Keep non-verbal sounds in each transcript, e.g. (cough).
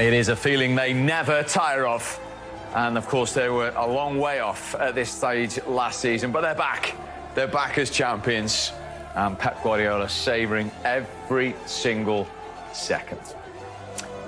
It is a feeling they never tire of. And of course, they were a long way off at this stage last season, but they're back. They're back as champions. And Pep Guardiola savouring every single second.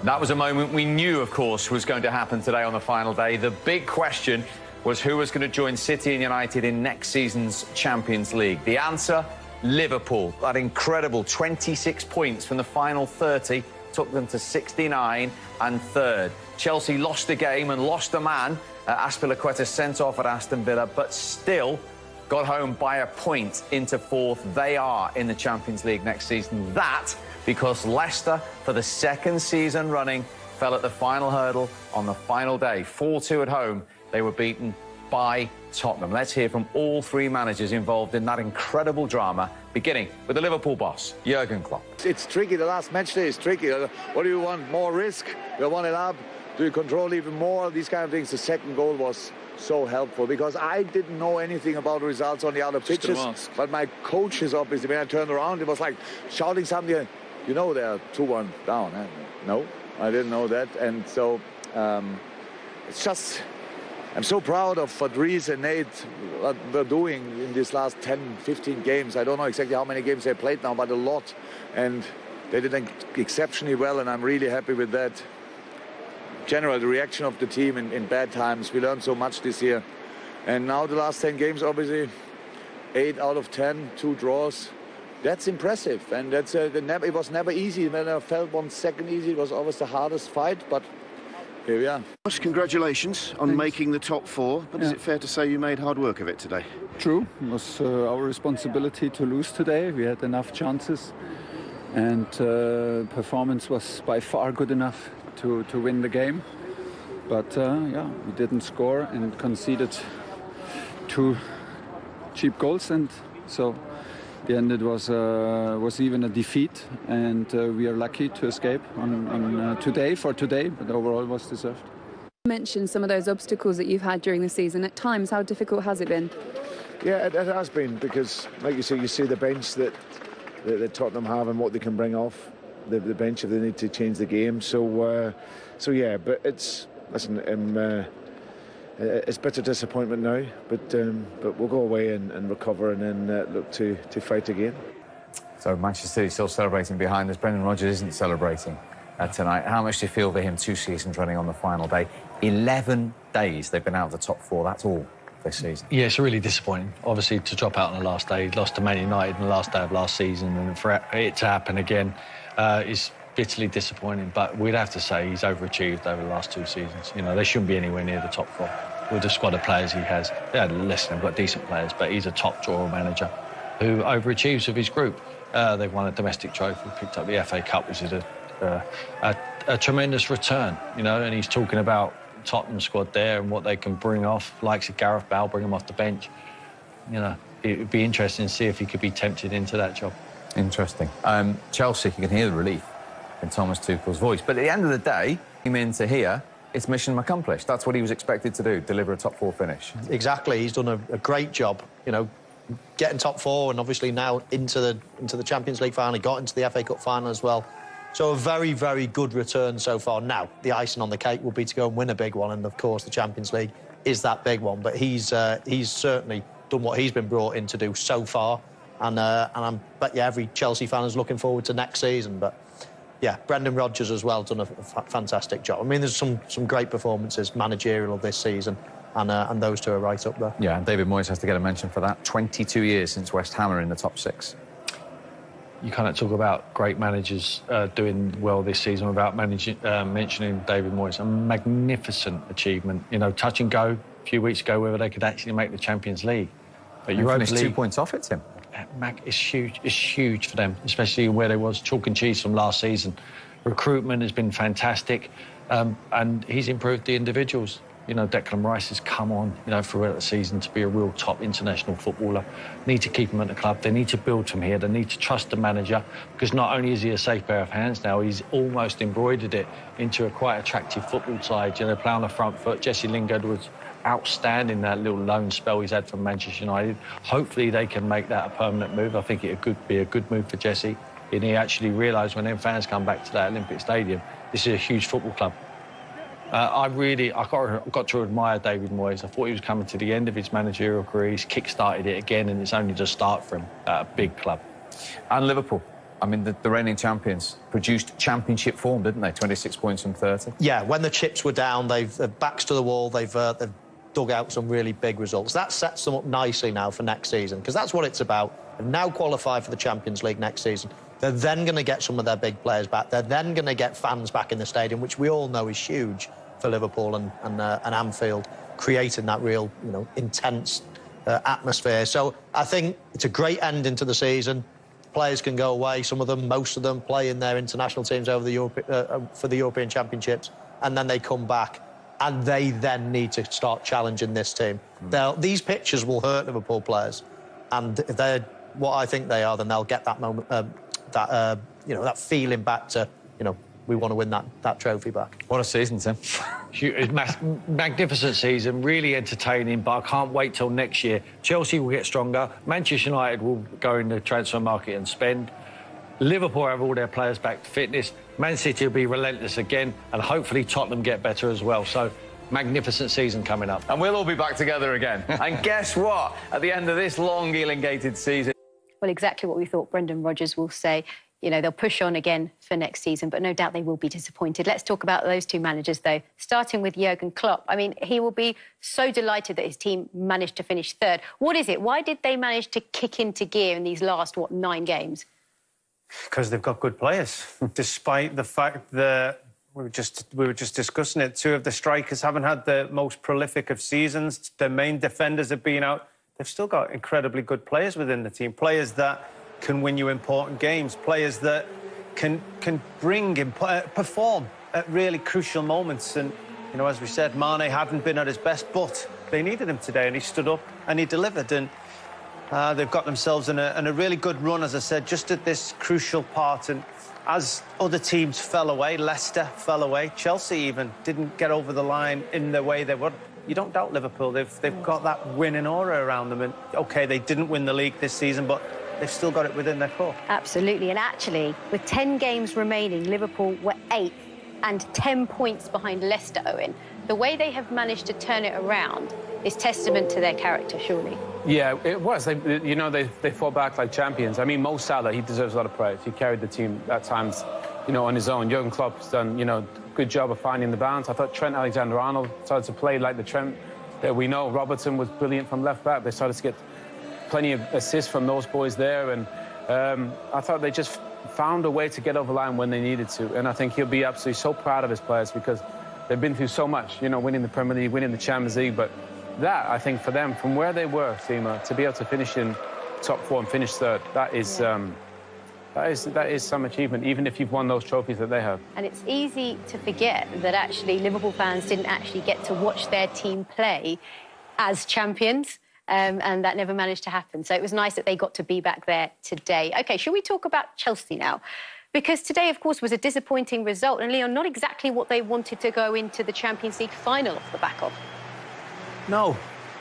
That was a moment we knew, of course, was going to happen today on the final day. The big question was who was going to join City and United in next season's Champions League. The answer, Liverpool. That incredible 26 points from the final 30 took them to 69 and third. Chelsea lost the game and lost a man. Uh, Azpilicueta sent off at Aston Villa, but still got home by a point into fourth. They are in the Champions League next season. That because Leicester, for the second season running, fell at the final hurdle on the final day. 4-2 at home. They were beaten by Tottenham. Let's hear from all three managers involved in that incredible drama, beginning with the Liverpool boss, Jurgen Klopp. It's tricky. The last match day is tricky. What do you want? More risk? You want it up? Do you control even more? These kind of things. The second goal was so helpful because I didn't know anything about the results on the other pitches. But my coaches, obviously, when I turned around, it was like shouting something. You know they're 2-1 down. Eh? No, I didn't know that. And so um, it's just I'm so proud of what and Nate what they're doing in these last 10, 15 games. I don't know exactly how many games they played now, but a lot. And they did exceptionally well, and I'm really happy with that. General, the reaction of the team in, in bad times. We learned so much this year. And now the last 10 games, obviously, 8 out of 10, two draws. That's impressive, and that's uh, it was never easy. When I felt one second easy, it was always the hardest fight, but here we are. Congratulations on Thanks. making the top four, but yeah. is it fair to say you made hard work of it today? True. It was uh, our responsibility to lose today. We had enough chances, and uh, performance was by far good enough to, to win the game. But uh, yeah, we didn't score and conceded two cheap goals, and so the end it was uh, was even a defeat, and uh, we are lucky to escape on, on uh, today for today, but overall was deserved. You mentioned some of those obstacles that you've had during the season. At times, how difficult has it been? Yeah, it, it has been because, like you say, you see the bench that, that, that Tottenham have and what they can bring off the, the bench if they need to change the game. So, uh, so yeah, but it's listen. Um, uh, it's bitter disappointment now, but um, but we'll go away and, and recover and then uh, look to, to fight again. So Manchester City still celebrating behind us. Brendan Rodgers isn't celebrating uh, tonight. How much do you feel for him two seasons running on the final day? 11 days they've been out of the top four. That's all this season. Yeah, it's really disappointing. Obviously, to drop out on the last day, lost to Man United on the last day of last season, and for it to happen again uh, is bitterly disappointing. But we'd have to say he's overachieved over the last two seasons. You know, they shouldn't be anywhere near the top four with the squad of players he has. Yeah, listen, they've got decent players, but he's a top drawer manager who overachieves with his group. Uh, they've won a domestic trophy, picked up the FA Cup, which is a, uh, a, a, tremendous return, you know, and he's talking about Tottenham squad there and what they can bring off, likes of Gareth Bale, bring him off the bench. You know, it would be interesting to see if he could be tempted into that job. Interesting. Um, Chelsea, you can hear the relief in Thomas Tuchel's voice. But at the end of the day, came in to here, it's mission accomplished. That's what he was expected to do, deliver a top four finish. Exactly. He's done a, a great job, you know, getting top four and obviously now into the into the Champions League final, he got into the FA Cup final as well. So a very, very good return so far. Now, the icing on the cake will be to go and win a big one, and of course the Champions League is that big one. But he's uh, he's certainly done what he's been brought in to do so far, and uh, and I'm bet you every Chelsea fan is looking forward to next season. But yeah, Brendan Rodgers as well done a, fantastic job. I mean, there's some some great performances managerial this season. And, uh, and those two are right up there. Yeah, and David Moyes has to get a mention for that. 22 years since West Ham are in the top six. You can't talk about great managers uh, doing well this season without managing, uh, mentioning David Moyes. A magnificent achievement. You know, touch and go a few weeks ago whether they could actually make the Champions League. But you finished two points off it, Tim. Mac is huge. It's huge for them, especially where they was chalk and cheese from last season. Recruitment has been fantastic, um, and he's improved the individuals. You know, Declan Rice has come on, you know, throughout the season to be a real top international footballer. Need to keep him at the club. They need to build from here. They need to trust the manager because not only is he a safe pair of hands now, he's almost embroidered it into a quite attractive football side. You know, play on the front foot. Jesse Lingard was outstanding that little loan spell he's had from Manchester United. Hopefully they can make that a permanent move. I think it could be a good move for Jesse. And he actually realised when them fans come back to that Olympic Stadium, this is a huge football club. Uh, I really, I got, got to admire David Moyes. I thought he was coming to the end of his managerial career. He's kick-started it again, and it's only just start for him at a big club. And Liverpool. I mean, the, the, reigning champions produced championship form, didn't they? 26 points from 30. Yeah, when the chips were down, they've, they've backs to the wall. They've, uh, they've dug out some really big results. That sets them up nicely now for next season, because that's what it's about. They've now qualified for the Champions League next season. They're then going to get some of their big players back. They're then going to get fans back in the stadium, which we all know is huge for Liverpool and, and, uh, and Anfield, creating that real, you know, intense uh, atmosphere. So I think it's a great ending to the season. Players can go away, some of them, most of them, play in their international teams over the Europe, uh, uh for the European Championships, and then they come back and they then need to start challenging this team. Mm. These pitches will hurt Liverpool players, and if they're what I think they are, then they'll get that moment, um, that uh, you know, that feeling back to you know we want to win that, that trophy back. What a season, Tim. (laughs) magnificent season, really entertaining, but I can't wait till next year. Chelsea will get stronger. Manchester United will go in the transfer market and spend. Liverpool have all their players back to fitness. Man City will be relentless again, and hopefully Tottenham get better as well. So magnificent season coming up. And we'll all be back together again. (laughs) and guess what? At the end of this long, elongated season... Well, exactly what we thought Brendan Rodgers will say you know, they'll push on again for next season, but no doubt they will be disappointed. Let's talk about those two managers, though, starting with Jurgen Klopp. I mean, he will be so delighted that his team managed to finish third. What is it? Why did they manage to kick into gear in these last, what, nine games? Because they've got good players, (laughs) despite the fact that we were just we were just discussing it. Two of the strikers haven't had the most prolific of seasons. Their main defenders have been out. They've still got incredibly good players within the team. Players that can win you important games, players that can can bring and uh, perform at really crucial moments. And you know, as we said, Mane hadn't been at his best, but they needed him today, and he stood up and he delivered. And uh, they've got themselves in a, in a really good run, as I said, just at this crucial part. And as other teams fell away, Leicester fell away, Chelsea even didn't get over the line in the way they would. You don't doubt Liverpool. They've they've got that winning aura around them. And OK, they didn't win the league this season, but they've still got it within their core. Absolutely. And actually, with 10 games remaining, Liverpool were eighth and 10 points behind Leicester, Owen. The way they have managed to turn it around is testament to their character, surely. Yeah, it was. They, you know, they, they fought back like champions. I mean, Mo Salah, he deserves a lot of praise. He carried the team at times, you know, on his own. Jurgen Klopp's done, you know, good job of finding the balance. I thought Trent Alexander-Arnold started to play like the Trent that we know. Robertson was brilliant from left back. They started to get plenty of assists from those boys there. And um, I thought they just found a way to get over line when they needed to. And I think he'll be absolutely so proud of his players because they've been through so much, you know, winning the Premier League, winning the Champions League. But that, I think, for them, from where they were, Seema, to be able to finish in top four and finish third, that is... Um, that is, that is some achievement, even if you've won those trophies that they have. And it's easy to forget that actually Liverpool fans didn't actually get to watch their team play as champions um, and that never managed to happen. So it was nice that they got to be back there today. OK, shall we talk about Chelsea now? Because today, of course, was a disappointing result. And, Leon, not exactly what they wanted to go into the Champions League final off the back of. No.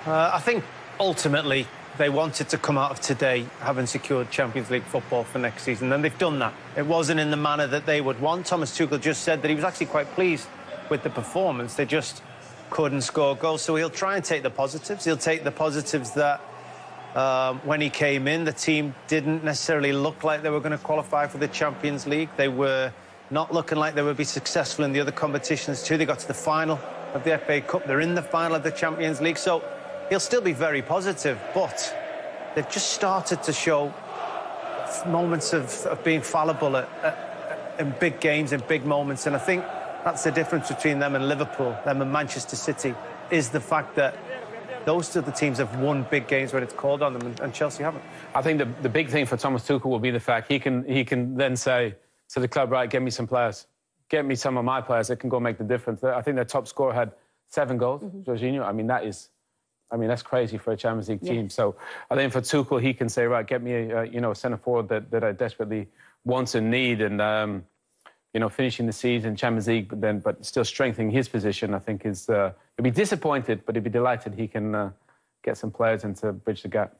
Uh, I think ultimately they wanted to come out of today having secured Champions League football for next season, and they've done that. It wasn't in the manner that they would want. Thomas Tuchel just said that he was actually quite pleased with the performance. They just couldn't score goals. So he'll try and take the positives. He'll take the positives that um, when he came in, the team didn't necessarily look like they were going to qualify for the Champions League. They were not looking like they would be successful in the other competitions too. They got to the final of the FA Cup. They're in the final of the Champions League. So he'll still be very positive, but they've just started to show moments of, of being fallible at, at, in big games, in big moments. And I think that's the difference between them and Liverpool, them and Manchester City, is the fact that those two the teams that have won big games when it's called on them, and, and Chelsea haven't. I think the, the big thing for Thomas Tuchel will be the fact he can he can then say to the club, right, get me some players, get me some of my players that can go make the difference. I think their top scorer had seven goals, mm -hmm. Jorginho. I mean, that is, I mean, that's crazy for a Champions League team. Yes. So I think for Tuchel, he can say, right, get me, a, you know, a centre forward that, that I desperately want and need, and um, you know, finishing the season, Champions League, but then, but still strengthening his position, I think is, uh, he'll be disappointed, but he'll be delighted he can uh, get some players in to bridge the gap.